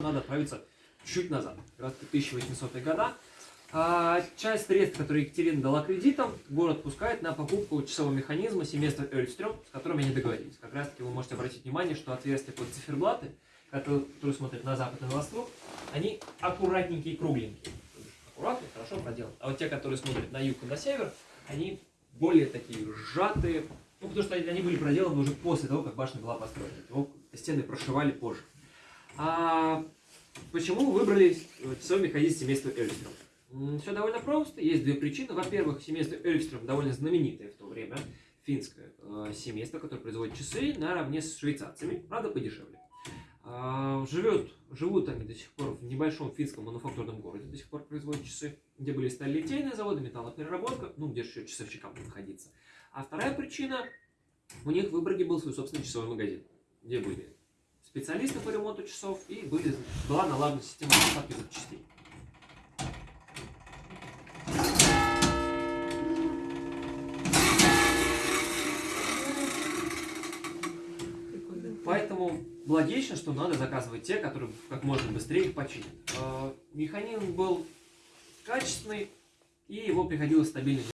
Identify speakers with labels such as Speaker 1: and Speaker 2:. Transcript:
Speaker 1: надо отправиться чуть назад, раз 1800-е года. А, часть средств, которые Екатерина дала кредитом, город пускает на покупку часового механизма семейства Эльстрём, с которыми они договорились. Как раз таки вы можете обратить внимание, что отверстия под циферблаты, которые, которые смотрят на запад и на восток, они аккуратненькие и кругленькие. Аккуратно, хорошо проделаны. А вот те, которые смотрят на юг и на север, они более такие сжатые, ну, потому что они, были проделаны уже после того, как башня была построена. Стены прошивали позже. А почему выбрали э, часовой механизм семейства Эльстром? Все довольно просто. Есть две причины. Во-первых, семейство Эльстром довольно знаменитое в то время финское э, семейство, которое производит часы наравне с швейцарцами, правда подешевле. А, живет, живут они до сих пор в небольшом финском мануфактурном городе, до сих пор производят часы, где были сталелитейные заводы, металлопереработка, ну, где же еще часовщикам находиться. А вторая причина, у них в Выборге был свой собственный часовой магазин, где были специалисты по ремонту часов и были, была налажена система доставки запчастей. Поэтому логично, что надо заказывать те, которые как можно быстрее их починят. Э, Механизм был качественный, и его приходилось стабильно